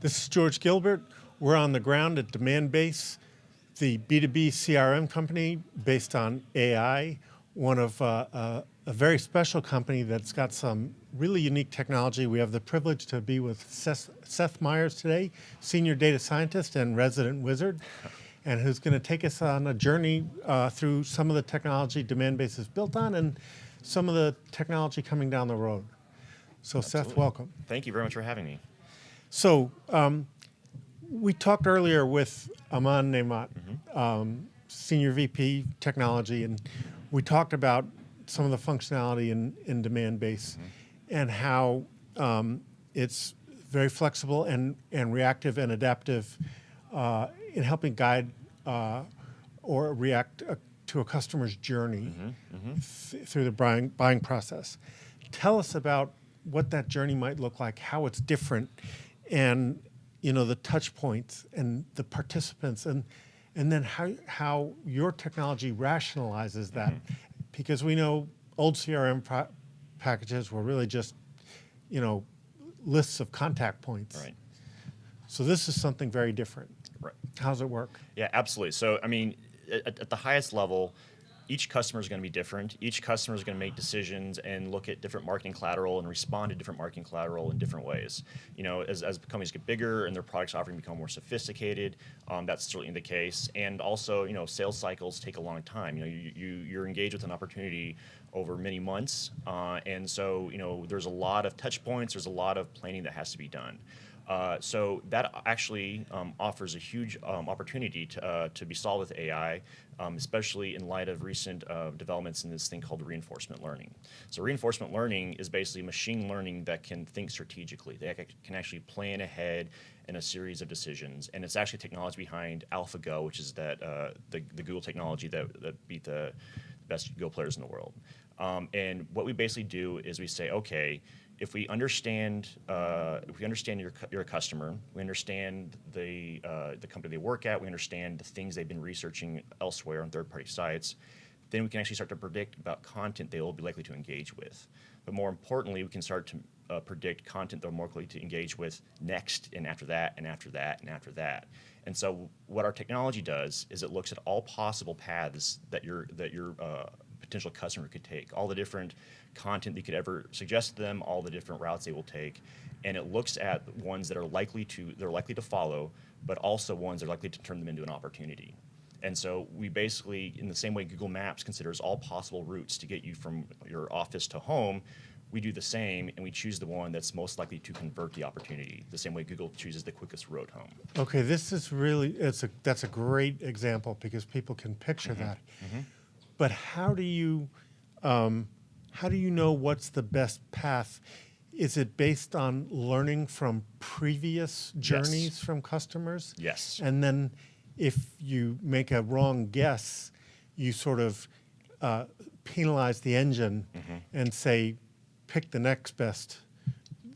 This is George Gilbert. We're on the ground at Demandbase, the B2B CRM company based on AI, one of uh, uh, a very special company that's got some really unique technology. We have the privilege to be with Seth, Seth Myers today, senior data scientist and resident wizard, and who's going to take us on a journey uh, through some of the technology Demandbase is built on and some of the technology coming down the road. So Absolutely. Seth, welcome. Thank you very much for having me. So um, we talked earlier with Aman Naimat, um, Senior VP Technology, and we talked about some of the functionality in, in Demandbase and how um, it's very flexible and, and reactive and adaptive uh, in helping guide uh, or react uh, to a customer's journey th- through the buying, buying process. Tell us about what that journey might look like, how it's different, and you know the touch points and the participants, and and then how how your technology rationalizes that, mm-hmm. because we know old CRM packages were really just you know lists of contact points. Right. So this is something very different. Right. How's it work? Yeah, absolutely. So, I mean, at, at the highest level, each customer is going to be different. Each customer is going to make decisions and look at different marketing collateral and respond to different marketing collateral in different ways. You know, as, as companies get bigger and their products offering become more sophisticated, um, that's certainly the case. And also, you know, sales cycles take a long time. You know, you, you you're engaged with an opportunity over many months, uh, and so you know, there's a lot of touch points. There's a lot of planning that has to be done. Uh, so that actually um, offers a huge um, opportunity to, uh, to be solved with AI, um, especially in light of recent uh, developments in this thing called reinforcement learning. So reinforcement learning is basically machine learning that can think strategically. They can actually plan ahead in a series of decisions, and it's actually technology behind AlphaGo, which is that uh, the, the Google technology that, that beat the best Go players in the world. Um, and what we basically do is we say, okay, if we understand uh, if we understand your, your customer, we understand the uh, the company they work at, we understand the things they've been researching elsewhere on third-party sites, then we can actually start to predict about content they will be likely to engage with. But more importantly, we can start to uh, predict content they're more likely to engage with next, and after that, and after that, and after that. And so, what our technology does is it looks at all possible paths that your that your uh, potential customer could take, all the different content you could ever suggest to them, all the different routes they will take, and it looks at ones that are likely to they're likely to follow, but also ones that are likely to turn them into an opportunity. And so we basically, in the same way Google Maps considers all possible routes to get you from your office to home, we do the same and we choose the one that's most likely to convert the opportunity, the same way Google chooses the quickest road home. Okay, this is really it's a that's a great example because people can picture Mm-hmm. that. But how do you um, how do you know what's the best path? Is it based on learning from previous journeys from customers? Yes. And then if you make a wrong guess, you sort of uh, penalize the engine Mm-hmm. and say, pick the next best,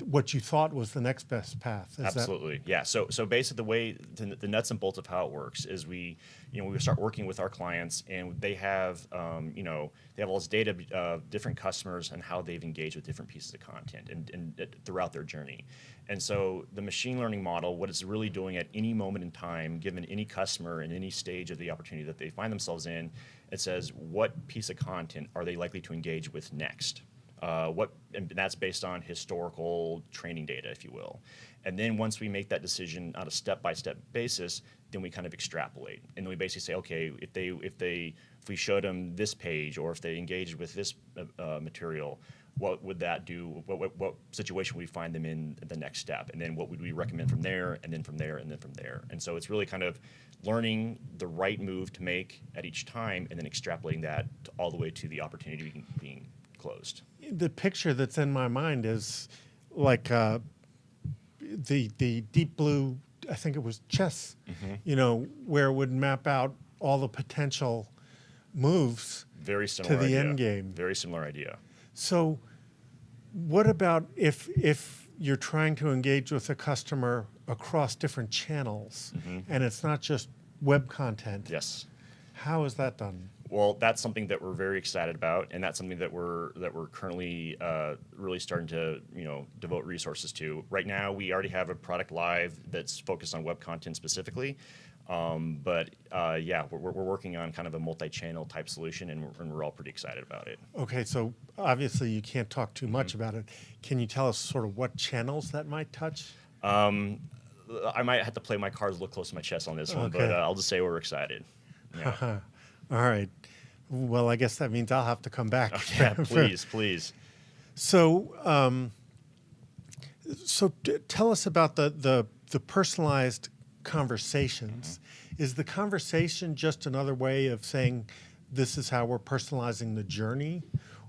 what you thought was the next best path. Is Absolutely, yeah. So, so basically, the way the, the nuts and bolts of how it works is we, you know, we start working with our clients, and they have, um, you know, they have all this data of different customers and how they've engaged with different pieces of content and, and uh, throughout their journey. And so, the machine learning model, what it's really doing at any moment in time, given any customer in any stage of the opportunity that they find themselves in, it says what piece of content are they likely to engage with next. Uh, what and that's based on historical training data, if you will. And then once we make that decision on a step-by-step basis, then we kind of extrapolate, and then we basically say, okay, if they if they if we showed them this page, or if they engaged with this uh, uh, material, what would that do? What, what what situation would we find them in the next step? And then what would we recommend from there, and then from there, and then from there? And so it's really kind of learning the right move to make at each time, and then extrapolating that all the way to the opportunity being closed. the picture that's in my mind is like uh, the the deep blue. I think it was chess. Mm-hmm. You know, where it would map out all the potential moves. Very similar to the idea. end game. Very similar idea. So, what about if if you're trying to engage with a customer across different channels, and it's not just web content? Yes. How is that done? Well, that's something that we're very excited about, and that's something that we're that we're currently uh, really starting to you know devote resources to. Right now, we already have a product live that's focused on web content specifically, um, but uh, yeah, we're, we're working on kind of a multi-channel type solution, and we're, and we're all pretty excited about it. Okay, so obviously you can't talk too much Mm-hmm. about it. Can you tell us sort of what channels that might touch? Um, I might have to play my cards a little close to my chest on this one, but uh, I'll just say we're excited. Yeah, All right. Well, I guess that means I'll have to come back. yeah for- please, please. So, um, so tell us about the, the the personalized conversations. Is the conversation just another way of saying this is how we're personalizing the journey,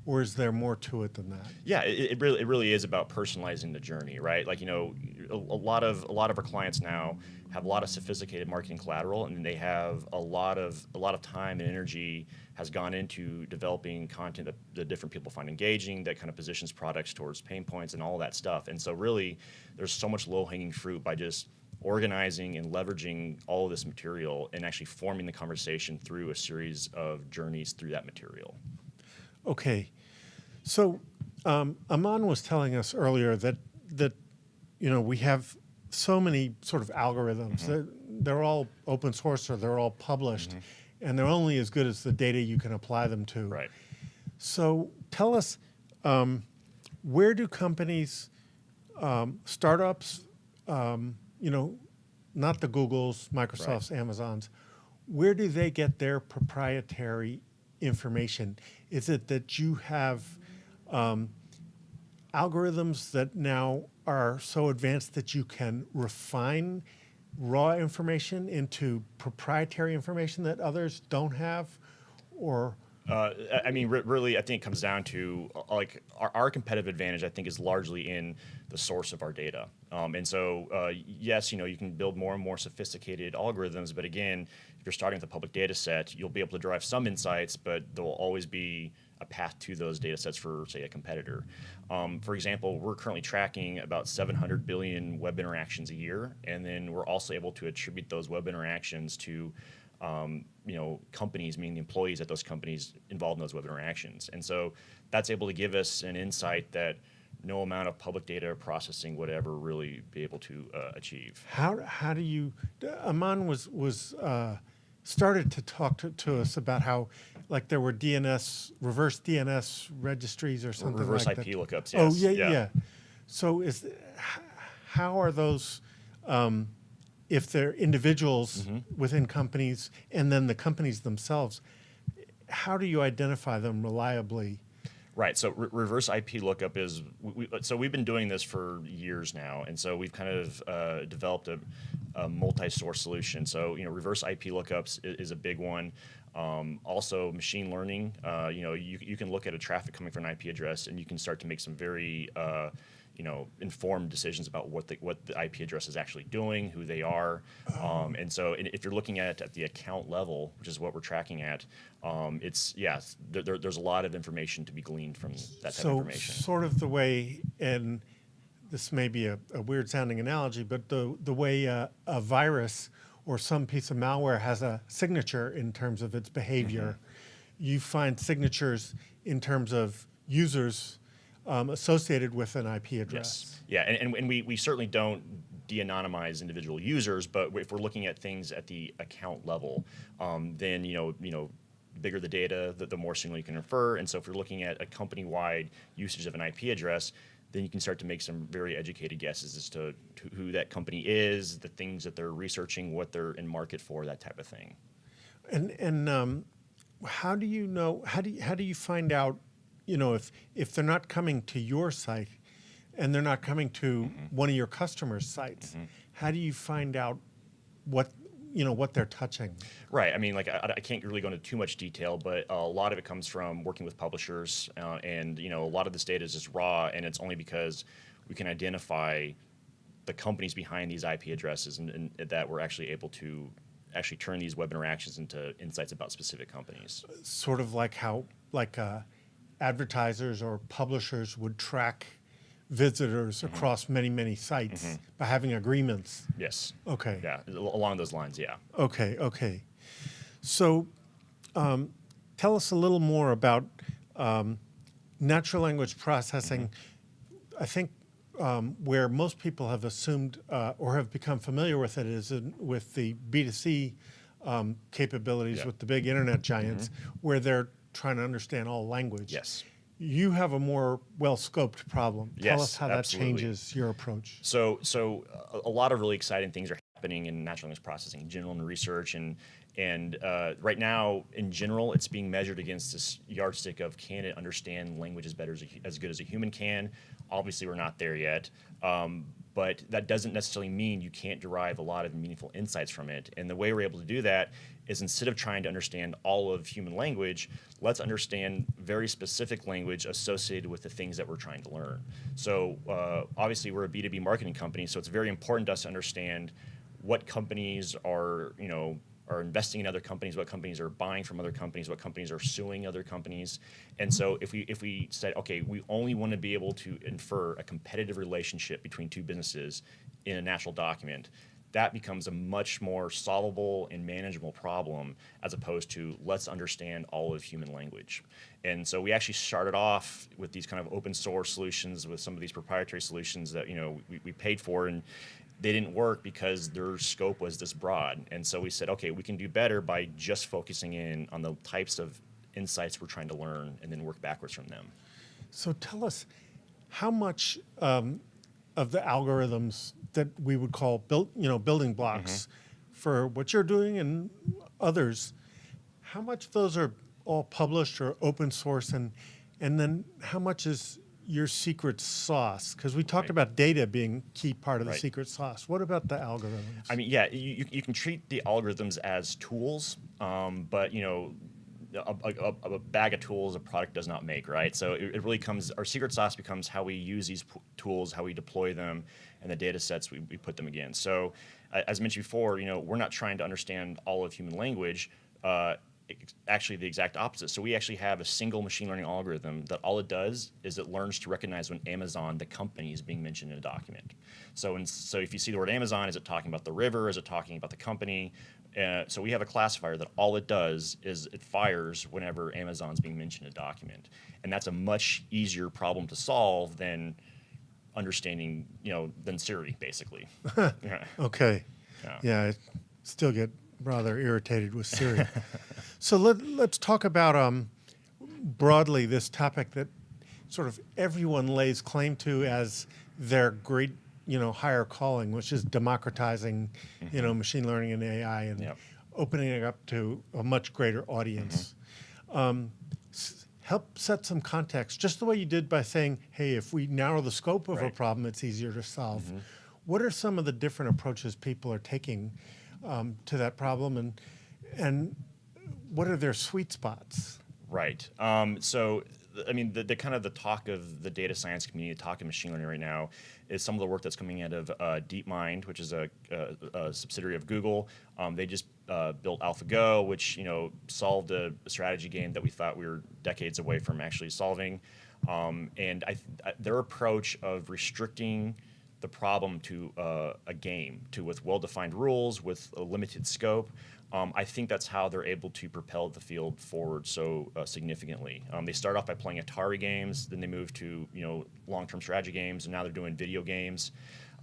or is there more to it than that? Yeah, it, it really it really is about personalizing the journey, right? Like you know, a, a lot of a lot of our clients now have a lot of sophisticated marketing collateral, and they have a lot of a lot of time and energy has gone into developing content that the different people find engaging, that kind of positions products towards pain points and all that stuff. And so really, there's so much low hanging fruit by just organizing and leveraging all of this material and actually forming the conversation through a series of journeys through that material. Okay, so um, Aman was telling us earlier that that you know we have so many sort of algorithms. Mm-hmm. They're, they're all open source or they're all published, and they're only as good as the data you can apply them to. Right. So tell us, um, where do companies, um, startups, um, you know, not the Googles, Microsofts, Amazons, where do they get their proprietary information? Is it that you have um, algorithms that now are so advanced that you can refine raw information into proprietary information that others don't have? Or Uh, I- mean, re- really, I think it comes down to uh, like our, our competitive advantage. I think is largely in the source of our data. Um, and so, uh, yes, you know, you can build more and more sophisticated algorithms, but again, if you're starting with a public data set, you'll be able to derive some insights, but there will always be a path to those data sets for, say, a competitor. Um, for example, we're currently tracking about 700 billion web interactions a year, and then we're also able to attribute those web interactions to um, you know, companies, meaning the employees at those companies involved in those web interactions. And so that's able to give us an insight that no amount of public data processing would ever really be able to uh, achieve. How how do you? Aman was was uh, started to talk to, to us about how like there were DNS reverse DNS registries or something Reverse like IP that. lookups, Oh yeah, yeah. yeah. So is how are those? Um, if they're individuals Mm-hmm. within companies and then the companies themselves, how do you identify them reliably? Right. So re- reverse IP lookup is we, we, so we've been doing this for years now, and so we've kind of uh, developed a, a multi-source solution. So you know, reverse IP lookups is, is a big one. Um, also, machine learning. Uh, you know, you, you can look at a traffic coming from an IP address, and you can start to make some very uh, you know informed decisions about what the what the IP address is actually doing, who they are, um, and so and if you're looking at at the account level, which is what we're tracking at, um, it's yes, there, there, there's a lot of information to be gleaned from that type of information. so sort of the way and this may be a, a weird sounding analogy but the, the way uh, a virus or some piece of malware has a signature in terms of its behavior Mm-hmm. you find signatures in terms of users um, associated with an ip address Yes. Yeah, and, and, and we, we certainly don't de-anonymize individual users, but if we're looking at things at the account level, um, then you know you know bigger the data, the, the more signal you can infer. And so if you're looking at a company-wide usage of an IP address, then you can start to make some very educated guesses as to, to who that company is, the things that they're researching, what they're in market for, that type of thing. And and um, how do you know? How do you, how do you find out? You know, if if they're not coming to your site, and they're not coming to one of your customers' sites, how do you find out what you know what they're touching? Right. I mean, like I, I can't really go into too much detail, but a lot of it comes from working with publishers, uh, and you know, a lot of this data is just raw, and it's only because we can identify the companies behind these IP addresses, and, and that we're actually able to actually turn these web interactions into insights about specific companies. Sort of like how like uh, advertisers or publishers would track visitors across many many sites by having agreements. Yes. Okay. Yeah. al- Along those lines. Yeah. Okay, okay. So, um, tell us a little more about um, natural language processing. I think um, where most people have assumed uh, or have become familiar with it is in, with the B2C um, capabilities Yeah. with the big internet giants, where they're trying to understand all language. Yes. You have a more well scoped problem. Tell us how that changes your approach. So, so a, a lot of really exciting things are happening in natural language processing, in general, and research, and and uh, right now, in general, it's being measured against this yardstick of can it understand language as better as, a, as good as a human can. Obviously, we're not there yet, um, but that doesn't necessarily mean you can't derive a lot of meaningful insights from it. And the way we're able to do that is instead of trying to understand all of human language, let's understand very specific language associated with the things that we're trying to learn. So uh, obviously we're a B2B marketing company, so it's very important to us to understand what companies are, you know, are investing in other companies, what companies are buying from other companies, what companies are suing other companies. And so if we if we said, okay, we only want to be able to infer a competitive relationship between two businesses in a natural document, that becomes a much more solvable and manageable problem as opposed to let's understand all of human language. And so we actually started off with these kind of open source solutions with some of these proprietary solutions that you know we, we paid for and they didn't work because their scope was this broad. And so we said, okay, we can do better by just focusing in on the types of insights we're trying to learn and then work backwards from them. So tell us how much um, of the algorithms that we would call built, you know, building blocks for what you're doing and others, how much of those are all published or open source, and and then how much is your secret sauce? Because we talked Right. about data being key part of the secret sauce. What about the algorithms? I mean, yeah, you, you- you can treat the algorithms as tools, um, but you know, a, a, a- bag of tools a product does not make, right? So it, it really comes, our secret sauce becomes how we use these tools, how we deploy them, and the data sets we, we put them against. So a- as mentioned before, you know, we're not trying to understand all of human language. Uh, actually the exact opposite. So we actually have a single machine learning algorithm that all it does is it learns to recognize when Amazon, the company, is being mentioned in a document. So, in, so if you see the word Amazon, is it talking about the river? Is it talking about the company? Uh, so we have a classifier that all it does is it fires whenever Amazon's being mentioned in a document, and that's a much easier problem to solve than understanding, you know, than Siri, basically. yeah. Okay. Yeah. Yeah, I still get rather irritated with Siri. so let, let's talk about um, broadly this topic that sort of everyone lays claim to as their great, you know, higher calling, which is democratizing, you know, machine learning and AI and Yep. opening it up to a much greater audience. Um, s- help set some context, just the way you did by saying, hey, if we narrow the scope of a problem, it's easier to solve. What are some of the different approaches people are taking um, to that problem, and and what are their sweet spots? Right. Um, so, I mean, the, the kind of the talk of the data science community, the talk of machine learning right now, is some of the work that's coming out of uh, DeepMind, which is a, a, a subsidiary of Google. Um, they just uh, built AlphaGo, which you know solved a strategy game that we thought we were decades away from actually solving. Um, and I, I- their approach of restricting the problem to uh, a game, to with well-defined rules, with a limited scope. Um, I think that's how they're able to propel the field forward so uh, significantly. Um, they start off by playing Atari games, then they move to you know long-term strategy games, and now they're doing video games,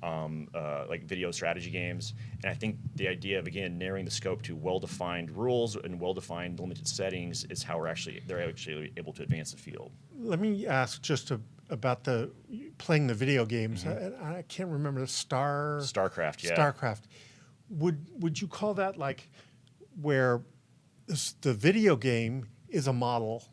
um, uh, like video strategy games. And I think the idea of again narrowing the scope to well-defined rules and well-defined limited settings is how we're actually they're actually able to advance the field. Let me ask just about the playing the video games. I, I can't remember the Star StarCraft, yeah. StarCraft. Would would you call that like where this, the video game is a model,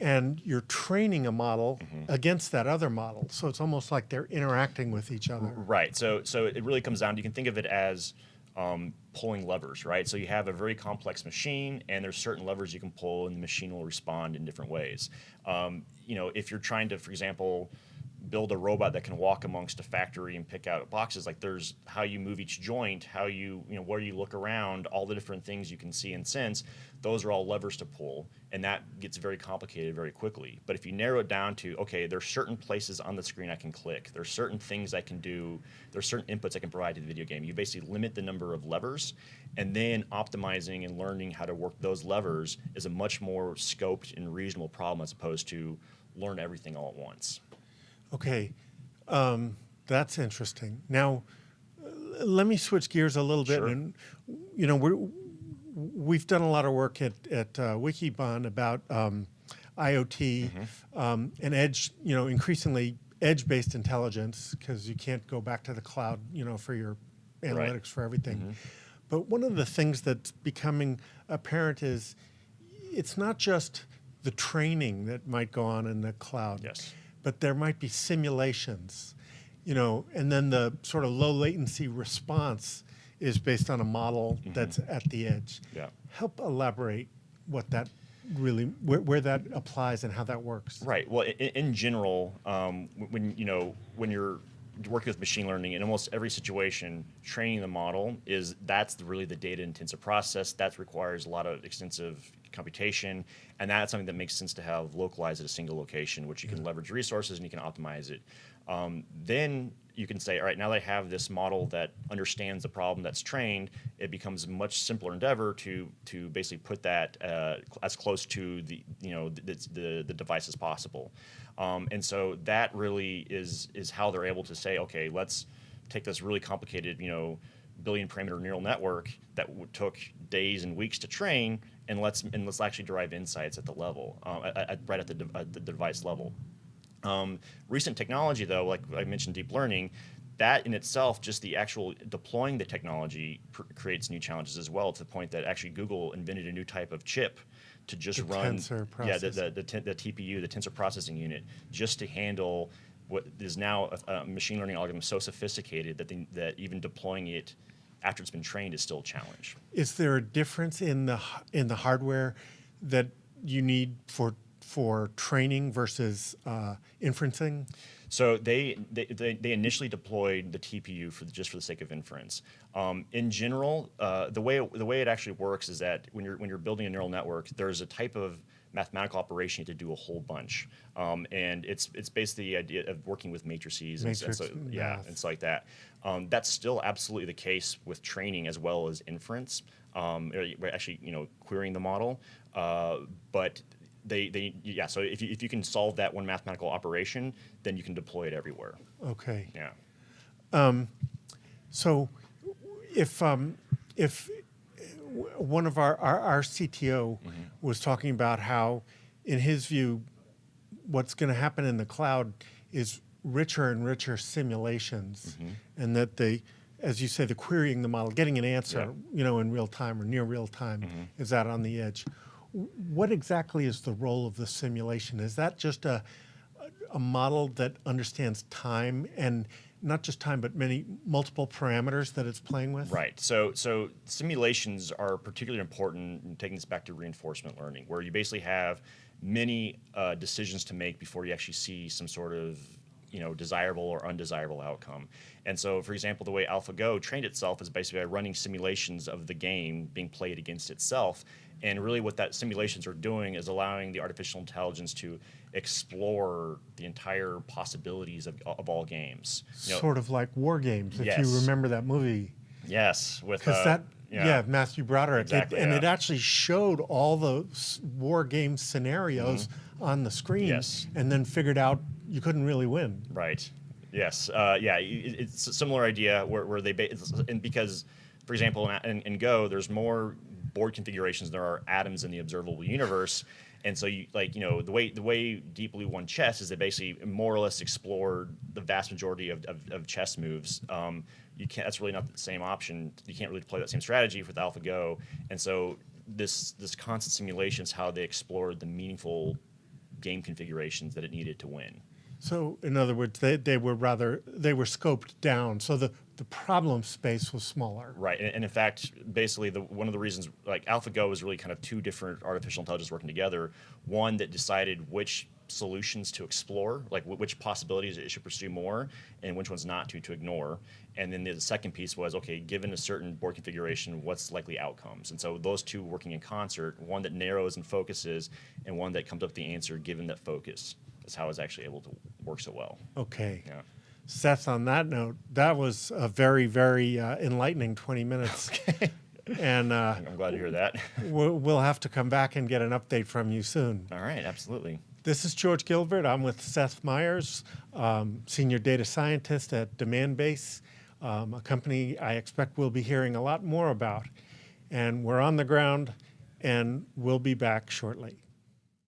and you're training a model Mm-hmm. against that other model? So it's almost like they're interacting with each other. Right. So so it really comes down. You can think of it as um, pulling levers, right? So you have a very complex machine, and there's certain levers you can pull, and the machine will respond in different ways. Um, you know, if you're trying to, for example, build a robot that can walk amongst a factory and pick out boxes. Like there's how you move each joint, how you, you know, where you look around, all the different things you can see and sense. Those are all levers to pull, and that gets very complicated very quickly. But if you narrow it down to, okay, there's certain places on the screen I can click, there's certain things I can do, there's certain inputs I can provide to the video game. You basically limit the number of levers, and then optimizing and learning how to work those levers is a much more scoped and reasonable problem as opposed to learn everything all at once. Okay, um, that's interesting. Now, let me switch gears a little bit. Sure. And you know, we're we've done a lot of work at at uh, Wikibon about um, IoT um, and edge. You know, increasingly edge-based intelligence because you can't go back to the cloud. You know, for your analytics for everything. But one of the things that's becoming apparent is it's not just the training that might go on in the cloud Yes. But there might be simulations, you know, and then the sort of low latency response is based on a model that's at the edge. Yeah. Help elaborate what that really, where, where that applies and how that works. Right. Well, in, in general, um, when you know when you're working with machine learning in almost every situation, training the model is that's really the data intensive process. That requires a lot of extensive computation, and that's something that makes sense to have localized at a single location, which you can leverage resources and you can optimize it. Um, then you can say, all right, now I have this model that understands the problem that's trained, it becomes a much simpler endeavor to to basically put that uh, as close to the you know the the, the device as possible. Um, and so that really is is how they're able to say, okay, let's take this really complicated you know billion parameter neural network that took days and weeks to train, and let's and let's actually derive insights at the level, um, at, at- right at the, at the device level. Um, recent technology, though, like I mentioned, deep learning, that in itself, just the actual deploying the technology pr- creates new challenges as well. To the point that actually Google invented a new type of chip to just The run, tensor yeah, the, the, the, the TPU, the tensor processing unit, just to handle what is now a, a machine learning algorithm so sophisticated that they, that even deploying it after it's been trained is still a challenge. Is there a difference in the in the hardware that you need for for training versus uh, inferencing? So they, they, they, they initially deployed the TPU for the, just for the sake of inference. Um, in general, uh, the way it, the way it actually works is that when you're when you're building a neural network, there's a type of mathematical operation you have to do a whole bunch, um, and it's it's basically the idea of working with matrices and, and so, Matrix yeah, math. and stuff like that. Um, that's still absolutely the case with training as well as inference. Um, we're actually, you know, querying the model, uh, but they, they yeah. So if you, if you can solve that one mathematical operation, then you can deploy it everywhere. Okay. Yeah. Um, So, if um, if one of our our, our CTO was talking about how, in his view, what's going to happen in the cloud is richer and richer simulations, and that they, as you say, the querying the model, getting an answer, Yeah. you know, in real time or near real time, is out on the edge. What exactly is the role of the simulation? Is that just a a model that understands time and not just time, but many multiple parameters that it's playing with? Right. So so simulations are particularly important. in Taking this back to reinforcement learning, where you basically have many uh, decisions to make before you actually see some sort of you know desirable or undesirable outcome. And so, for example, the way AlphaGo trained itself is basically by running simulations of the game being played against itself. And really, what that simulations are doing is allowing the artificial intelligence to explore the entire possibilities of, of all games. You know, Sort of like war games, if Yes. you remember that movie. yes, with Because uh, that, yeah. Matthew Broderick. It- Exactly, and it actually showed all the war game scenarios on the screen. Yes. and then figured out you couldn't really win. Right. Yes. Uh, yeah. i- i- It's a similar idea where, where they and because, for example, in, in, in Go, there's more board configurations than there are atoms in the observable universe, and so you like you know the way the way Deep Blue won chess is they basically more or less explored the vast majority of, of, of chess moves. Um, you can't. That's really not the same option. You can't really play that same strategy with AlphaGo, and so this this constant simulation is how they explored the meaningful game configurations that it needed to win. So, in other words, they, they were rather, they were scoped down. So the, the problem space was smaller. Right, and, and in fact, basically, the one of the reasons like AlphaGo was really kind of two different artificial intelligence working together. One that decided which solutions to explore, like wh- which possibilities it should pursue more and which ones not to to ignore. And then the second piece was okay, given a certain board configuration, what's likely outcomes? And so those two working in concert, one that narrows and focuses, and one that comes up with the answer given that focus. Is how it's actually able to work so well. Okay. Yeah. Seth, on that note, that was a very, very uh, enlightening 20 minutes. Okay. And uh, I'm glad to hear that. we'll, we'll have to come back and get an update from you soon. All right, absolutely. This is George Gilbert. I'm with Seth Myers, um, Senior Data Scientist at Demandbase, um, a company I expect we'll be hearing a lot more about. And we're on the ground, and we'll be back shortly.